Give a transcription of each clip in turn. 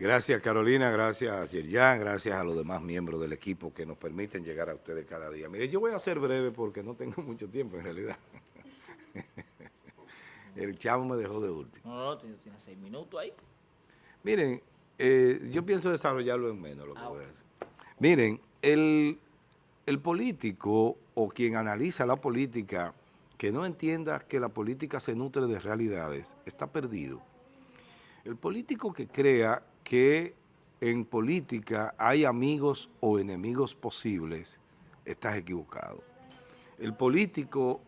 Gracias Carolina, gracias a Yerjan, gracias a los demás miembros del equipo que nos permiten llegar a ustedes cada día. Mire, yo voy a ser breve porque no tengo mucho tiempo en realidad. El chavo me dejó de último. No, no, tiene seis minutos ahí. Miren, eh, yo pienso desarrollarlo en menos lo que ah, voy a decir. Miren, el, el político o quien analiza la política que no entienda que la política se nutre de realidades, está perdido. El político que crea que en política hay amigos o enemigos posibles, estás equivocado. El político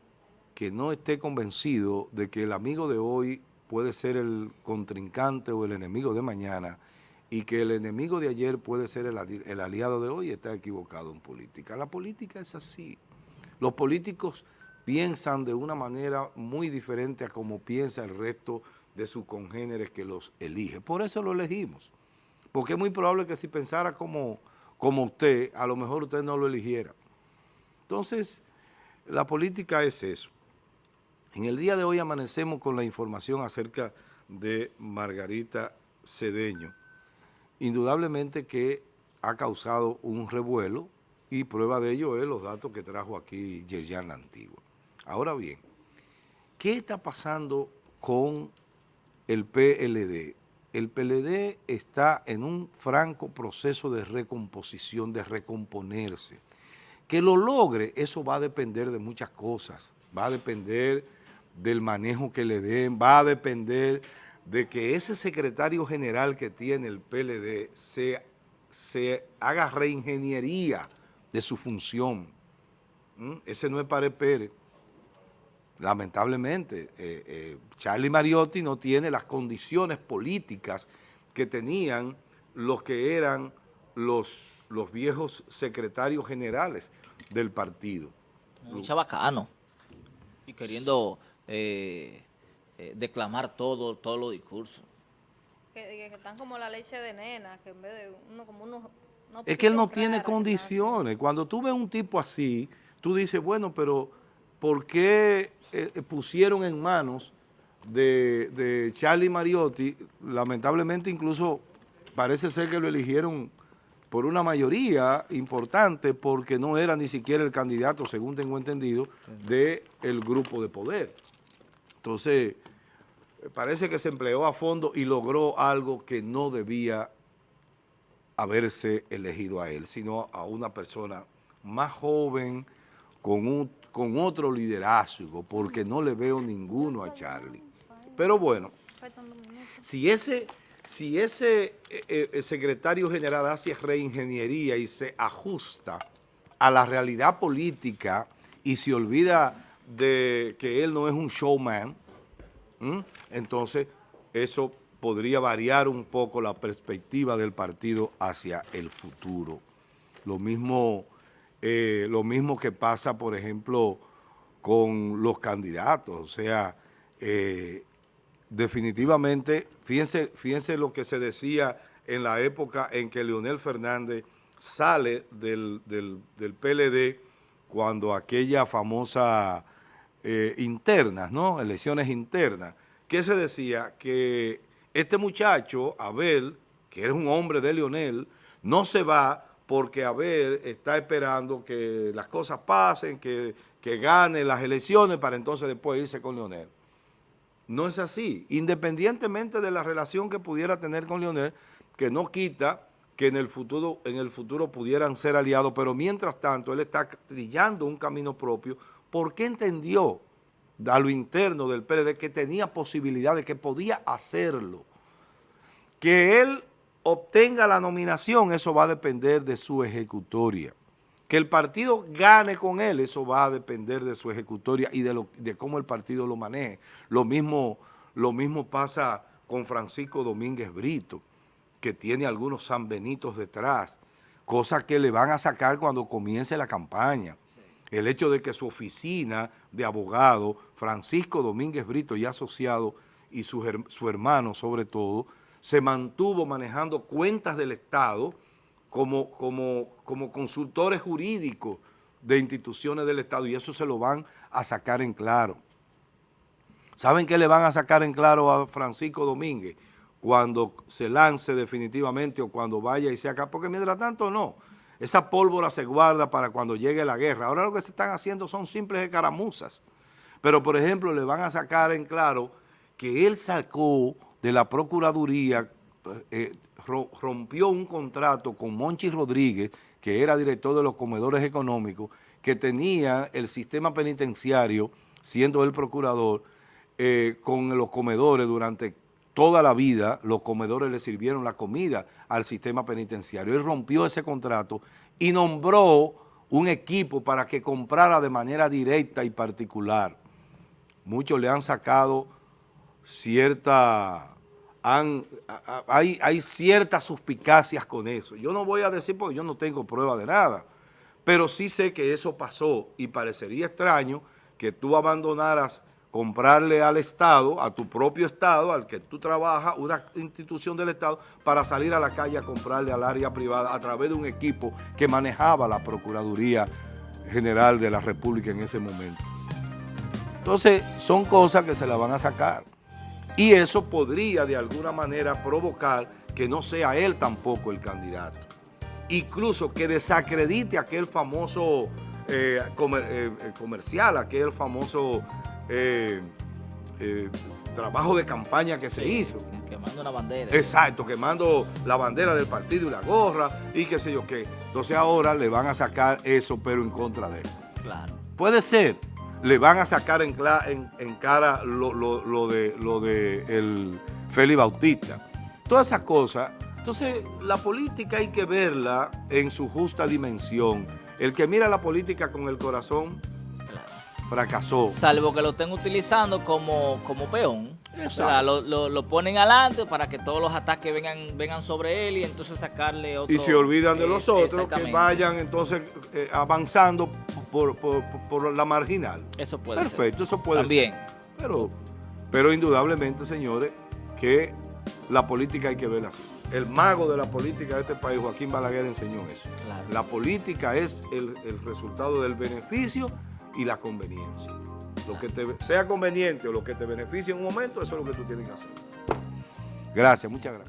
que no esté convencido de que el amigo de hoy puede ser el contrincante o el enemigo de mañana y que el enemigo de ayer puede ser el, aliado de hoy, está equivocado en política. La política es así. Los políticos piensan de una manera muy diferente a como piensa el resto de sus congéneres que los elige. Por eso lo elegimos. Porque es muy probable que si pensara como, como usted, a lo mejor usted no lo eligiera. Entonces, la política es eso. En el día de hoy amanecemos con la información acerca de Margarita Cedeño. Indudablemente que ha causado un revuelo y prueba de ello es los datos que trajo aquí Yerjan la Antigua. Ahora bien, ¿qué está pasando con el PLD. El PLD está en un franco proceso de recomposición, de recomponerse. Que lo logre, eso va a depender de muchas cosas. Va a depender del manejo que le den, va a depender de que ese secretario general que tiene el PLD se, se haga reingeniería de su función. ¿Mm? Ese no es Pare Pérez lamentablemente, eh, eh, Charlie Mariotti no tiene las condiciones políticas que tenían los que eran los, los viejos secretarios generales del partido. Muy chabacano. Y queriendo eh, declamar todo, todos los discursos. Que, están como la leche de nena, que en vez de uno como uno... es que él no tiene condiciones. Cuando tú ves un tipo así, tú dices, bueno, pero ¿por qué eh, pusieron en manos de, Charlie Mariotti, lamentablemente incluso parece ser que lo eligieron por una mayoría importante porque no era ni siquiera el candidato, según tengo entendido, del el grupo de poder. Entonces, parece que se empleó a fondo y logró algo que no debía haberse elegido a él, sino a una persona más joven, con un con otro liderazgo, porque no le veo ninguno a Charlie. Pero bueno, si ese, si ese eh, eh, secretario general hace reingeniería y se ajusta a la realidad política y se olvida de que él no es un showman, entonces eso podría variar un poco la perspectiva del partido hacia el futuro. Lo mismo eh, lo mismo que pasa, por ejemplo, con los candidatos. O sea, eh, definitivamente, fíjense, lo que se decía en la época en que Leonel Fernández sale del, PLD cuando aquella famosa eh, internas, ¿no? Elecciones internas. ¿Qué se decía? Que este muchacho, Abel, que era un hombre de Leonel, no se va porque Abel está esperando que las cosas pasen, que, que gane las elecciones para entonces después irse con Leonel. No es así. Independientemente de la relación que pudiera tener con Leonel, que no quita que en el futuro, en el futuro pudieran ser aliados, pero mientras tanto él está trillando un camino propio porque entendió a lo interno del PLD que tenía posibilidades, que podía hacerlo. Que él obtenga la nominación, eso va a depender de su ejecutoria. Que el partido gane con él, eso va a depender de su ejecutoria y de, cómo el partido lo maneje. Lo mismo, lo mismo pasa con Francisco Domínguez Brito, que tiene algunos sanbenitos detrás, cosas que le van a sacar cuando comience la campaña. El hecho de que su oficina de abogado, Francisco Domínguez Brito y asociado, y su, su hermano sobre todo, se mantuvo manejando cuentas del Estado como, como, como consultores jurídicos de instituciones del Estado y eso se lo van a sacar en claro. ¿Saben qué le van a sacar en claro a Francisco Domínguez? cuando se lance definitivamente o cuando vaya y se acá, porque mientras tanto no. Esa pólvora se guarda para cuando llegue la guerra. Ahora lo que se están haciendo son simples escaramuzas. Pero, por ejemplo, le van a sacar en claro que él sacó de la Procuraduría, eh, ro- rompió un contrato con Monchi Rodríguez, que era director de los comedores económicos, que tenía el sistema penitenciario, siendo el procurador, eh, con los comedores durante toda la vida, los comedores le sirvieron la comida al sistema penitenciario. Él rompió ese contrato y nombró un equipo para que comprara de manera directa y particular. Muchos le han sacado cierta... hay ciertas suspicacias con eso. Yo no voy a decir porque yo no tengo prueba de nada, pero sí sé que eso pasó y parecería extraño que tú abandonaras comprarle al Estado, a tu propio Estado, al que tú trabajas, una institución del Estado, para salir a la calle a comprarle al área privada a través de un equipo que manejaba la Procuraduría General de la República en ese momento. Entonces, son cosas que se la van a sacar. Y eso podría de alguna manera provocar que no sea él tampoco el candidato. Incluso que desacredite aquel famoso eh, comer- eh, eh, comercial, aquel famoso eh, trabajo de campaña que se hizo. Quemando una bandera. Exacto, quemando la bandera del partido y la gorra y qué sé yo qué. Entonces ahora le van a sacar eso, pero en contra de él. Claro. Puede ser, le van a sacar en, cla- en- en cara lo, lo- lo de, lo de el Félix Bautista. Todas esas cosas. Entonces, la política hay que verla en su justa dimensión. El que mira la política con el corazón Claro. fracasó. Salvo que lo estén utilizando como, como peón. O sea, lo, lo- lo ponen adelante para que todos los ataques vengan, vengan sobre él y entonces sacarle otro... Y se olvidan de los Es- otros que vayan entonces eh, avanzando por, por- por- la marginal. Eso puede ser. Perfecto, eso puede También. ser. Pero, pero indudablemente, señores, que la política hay que verla así. El mago de la política de este país, Joaquín Balaguer, enseñó eso. Claro. La política es el, el resultado del beneficio y la conveniencia. Lo que te sea conveniente o lo que te beneficie en un momento, eso es lo que tú tienes que hacer. Gracias, muchas gracias.